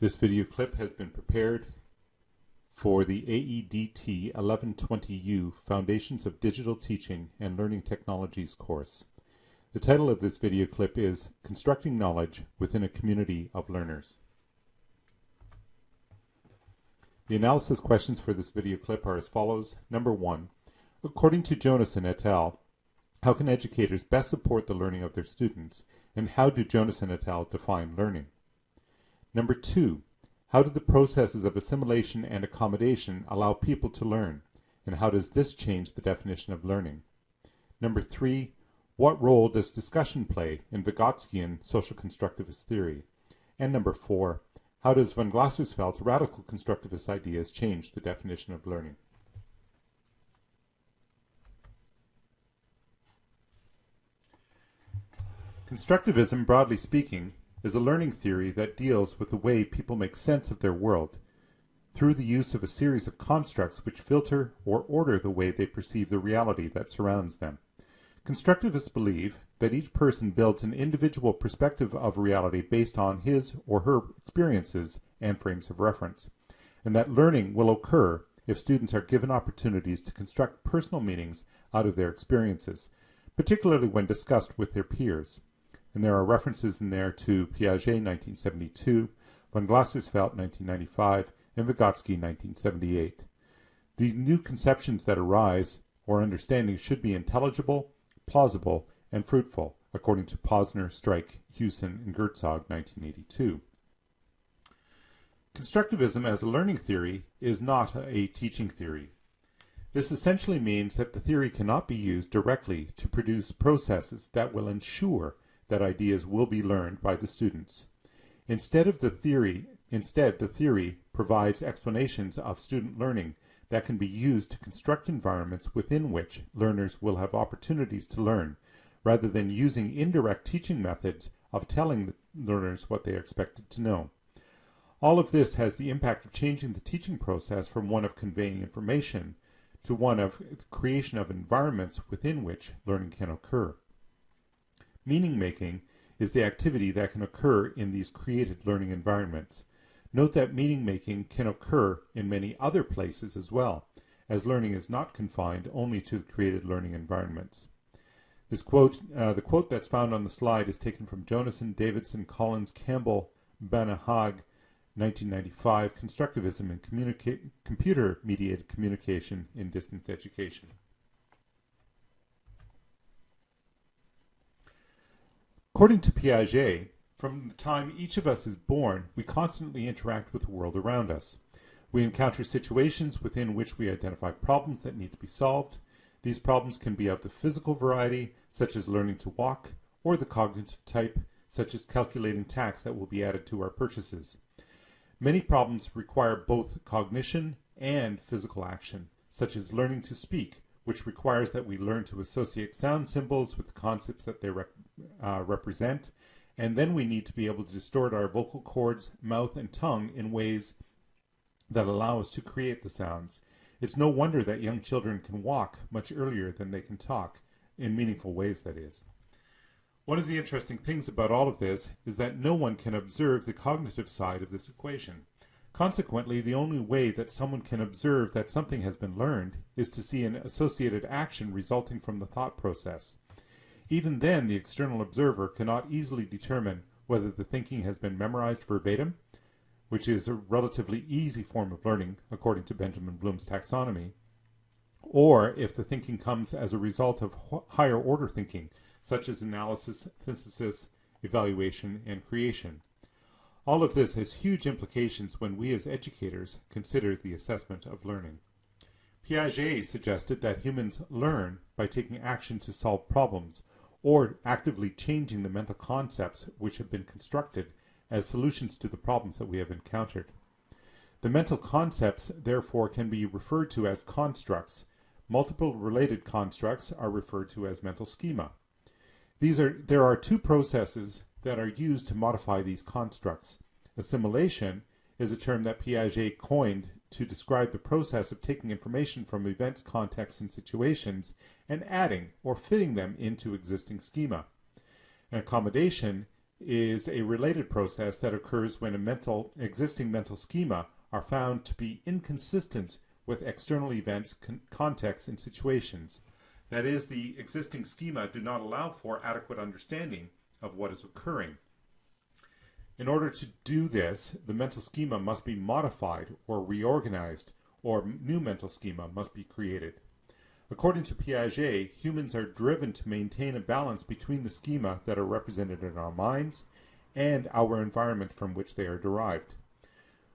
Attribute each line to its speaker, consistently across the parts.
Speaker 1: This video clip has been prepared for the AEDT 1120U Foundations of Digital Teaching and Learning Technologies course. The title of this video clip is Constructing Knowledge Within a Community of Learners. The analysis questions for this video clip are as follows. Number one, according to Jonassen et al., how can educators best support the learning of their students, and how do Jonassen et al. define learning? Number two, how do the processes of assimilation and accommodation allow people to learn, and how does this change the definition of learning? Number three, what role does discussion play in Vygotskian social constructivist theory? And number four, how does von Glasersfeld's radical constructivist ideas change the definition of learning? Constructivism, broadly speaking, is a learning theory that deals with the way people make sense of their world through the use of a series of constructs which filter or order the way they perceive the reality that surrounds them. Constructivists believe that each person builds an individual perspective of reality based on his or her experiences and frames of reference, and that learning will occur if students are given opportunities to construct personal meanings out of their experiences, particularly when discussed with their peers and there are references in there to Piaget 1972, von Glasersfeld 1995, and Vygotsky 1978. The new conceptions that arise or understandings should be intelligible, plausible, and fruitful, according to Posner, Strike, Hewson, and Gertzog 1982. Constructivism as a learning theory is not a teaching theory. This essentially means that the theory cannot be used directly to produce processes that will ensure that ideas will be learned by the students. Instead of the theory, instead the theory provides explanations of student learning that can be used to construct environments within which learners will have opportunities to learn, rather than using indirect teaching methods of telling learners what they are expected to know. All of this has the impact of changing the teaching process from one of conveying information to one of creation of environments within which learning can occur. Meaning making is the activity that can occur in these created learning environments. Note that meaning making can occur in many other places as well, as learning is not confined only to the created learning environments. This quote, uh, the quote that's found on the slide is taken from Jonassen, Davidson, Collins, Campbell, Bannan-Haag, 1995, Constructivism and Computer-Mediated Communication in Distance Education. According to Piaget, from the time each of us is born, we constantly interact with the world around us. We encounter situations within which we identify problems that need to be solved. These problems can be of the physical variety, such as learning to walk, or the cognitive type, such as calculating tax that will be added to our purchases. Many problems require both cognition and physical action, such as learning to speak, which requires that we learn to associate sound symbols with the concepts that they rep uh, represent. And then we need to be able to distort our vocal cords, mouth, and tongue in ways that allow us to create the sounds. It's no wonder that young children can walk much earlier than they can talk, in meaningful ways, that is. One of the interesting things about all of this is that no one can observe the cognitive side of this equation. Consequently, the only way that someone can observe that something has been learned is to see an associated action resulting from the thought process. Even then, the external observer cannot easily determine whether the thinking has been memorized verbatim, which is a relatively easy form of learning according to Benjamin Bloom's taxonomy, or if the thinking comes as a result of higher order thinking, such as analysis, synthesis, evaluation, and creation. All of this has huge implications when we as educators consider the assessment of learning. Piaget suggested that humans learn by taking action to solve problems or actively changing the mental concepts which have been constructed as solutions to the problems that we have encountered. The mental concepts therefore can be referred to as constructs. Multiple related constructs are referred to as mental schema. These are, there are two processes that are used to modify these constructs. Assimilation is a term that Piaget coined to describe the process of taking information from events, contexts, and situations and adding or fitting them into existing schema. An accommodation is a related process that occurs when a mental existing mental schema are found to be inconsistent with external events, con contexts, and situations. That is, the existing schema do not allow for adequate understanding of what is occurring. In order to do this, the mental schema must be modified or reorganized, or new mental schema must be created. According to Piaget, humans are driven to maintain a balance between the schema that are represented in our minds and our environment from which they are derived.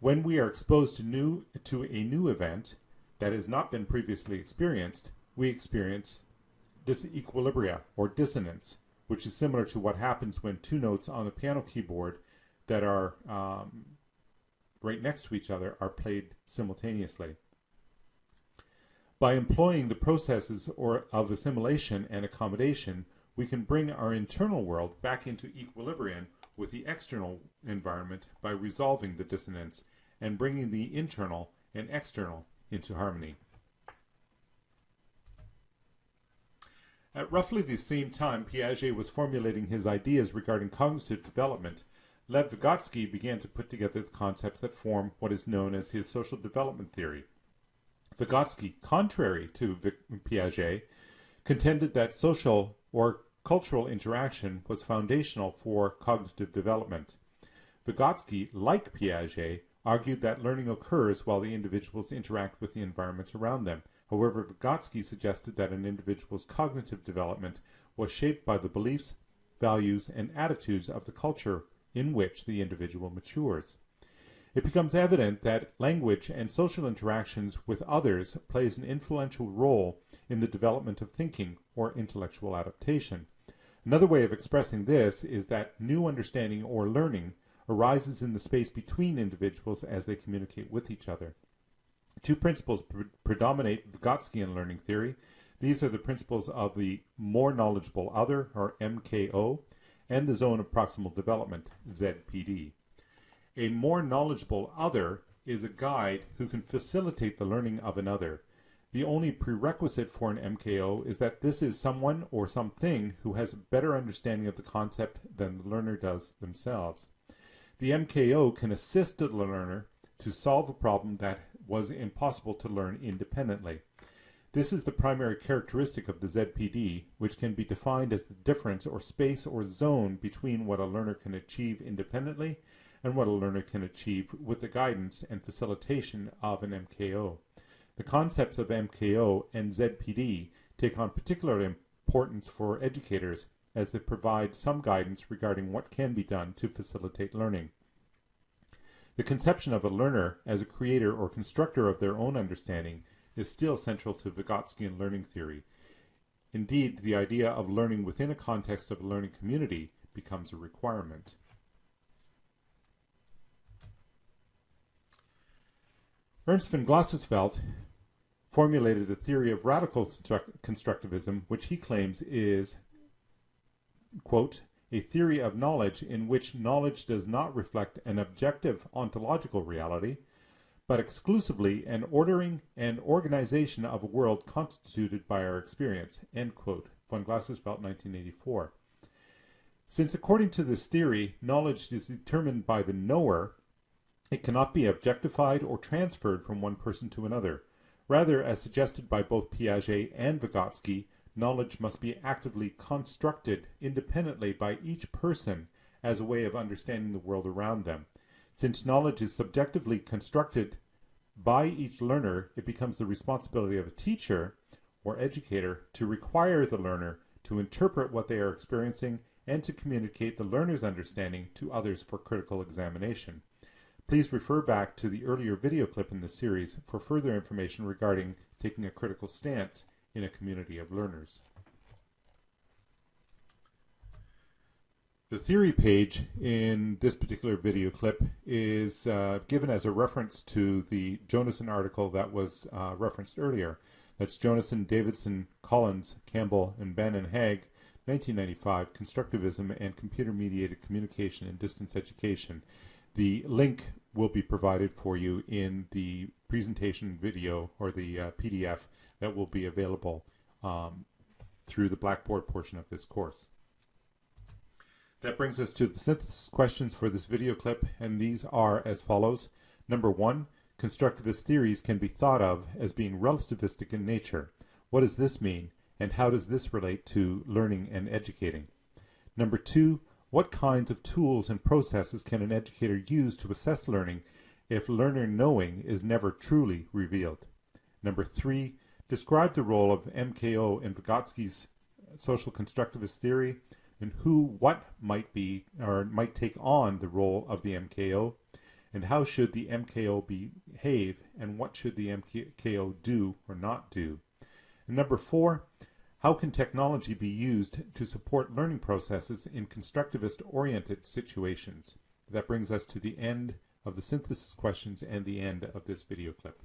Speaker 1: When we are exposed to, new, to a new event that has not been previously experienced, we experience disequilibria or dissonance, which is similar to what happens when two notes on the piano keyboard that are um, right next to each other are played simultaneously. By employing the processes or of assimilation and accommodation, we can bring our internal world back into equilibrium with the external environment by resolving the dissonance and bringing the internal and external into harmony. At roughly the same time Piaget was formulating his ideas regarding cognitive development, Lev Vygotsky began to put together the concepts that form what is known as his social development theory. Vygotsky, contrary to Piaget, contended that social or cultural interaction was foundational for cognitive development. Vygotsky, like Piaget, argued that learning occurs while the individuals interact with the environment around them. However, Vygotsky suggested that an individual's cognitive development was shaped by the beliefs, values, and attitudes of the culture in which the individual matures it becomes evident that language and social interactions with others plays an influential role in the development of thinking or intellectual adaptation. Another way of expressing this is that new understanding or learning arises in the space between individuals as they communicate with each other. Two principles pre predominate Vygotskyan learning theory. These are the principles of the more knowledgeable other, or MKO, and the zone of proximal development, ZPD. A more knowledgeable other is a guide who can facilitate the learning of another. The only prerequisite for an MKO is that this is someone or something who has a better understanding of the concept than the learner does themselves. The MKO can assist the learner to solve a problem that was impossible to learn independently. This is the primary characteristic of the ZPD, which can be defined as the difference or space or zone between what a learner can achieve independently and what a learner can achieve with the guidance and facilitation of an MKO. The concepts of MKO and ZPD take on particular importance for educators as they provide some guidance regarding what can be done to facilitate learning. The conception of a learner as a creator or constructor of their own understanding is still central to Vygotskyan learning theory. Indeed, the idea of learning within a context of a learning community becomes a requirement. Ernst von Glasersfeld formulated a theory of radical constructivism, which he claims is, quote, a theory of knowledge in which knowledge does not reflect an objective ontological reality, but exclusively an ordering and organization of a world constituted by our experience, end quote, von Glasersfeld, 1984. Since according to this theory, knowledge is determined by the knower, it cannot be objectified or transferred from one person to another. Rather, as suggested by both Piaget and Vygotsky, knowledge must be actively constructed independently by each person as a way of understanding the world around them. Since knowledge is subjectively constructed by each learner, it becomes the responsibility of a teacher or educator to require the learner to interpret what they are experiencing and to communicate the learner's understanding to others for critical examination. Please refer back to the earlier video clip in the series for further information regarding taking a critical stance in a community of learners. The theory page in this particular video clip is uh, given as a reference to the Jonassen article that was uh, referenced earlier. That's Jonassen, Davidson, Collins, Campbell, and Bannan Haag, 1995, Constructivism and Computer-Mediated Communication in Distance Education. The link will be provided for you in the presentation video or the uh, PDF that will be available um, through the Blackboard portion of this course. That brings us to the synthesis questions for this video clip, and these are as follows. Number one, constructivist theories can be thought of as being relativistic in nature. What does this mean, and how does this relate to learning and educating? Number two, what kinds of tools and processes can an educator use to assess learning if learner knowing is never truly revealed? Number three, describe the role of MKO in Vygotsky's social constructivist theory and who, what might be or might take on the role of the MKO and how should the MKO behave and what should the MKO do or not do. And number four, how can technology be used to support learning processes in constructivist-oriented situations? That brings us to the end of the synthesis questions and the end of this video clip.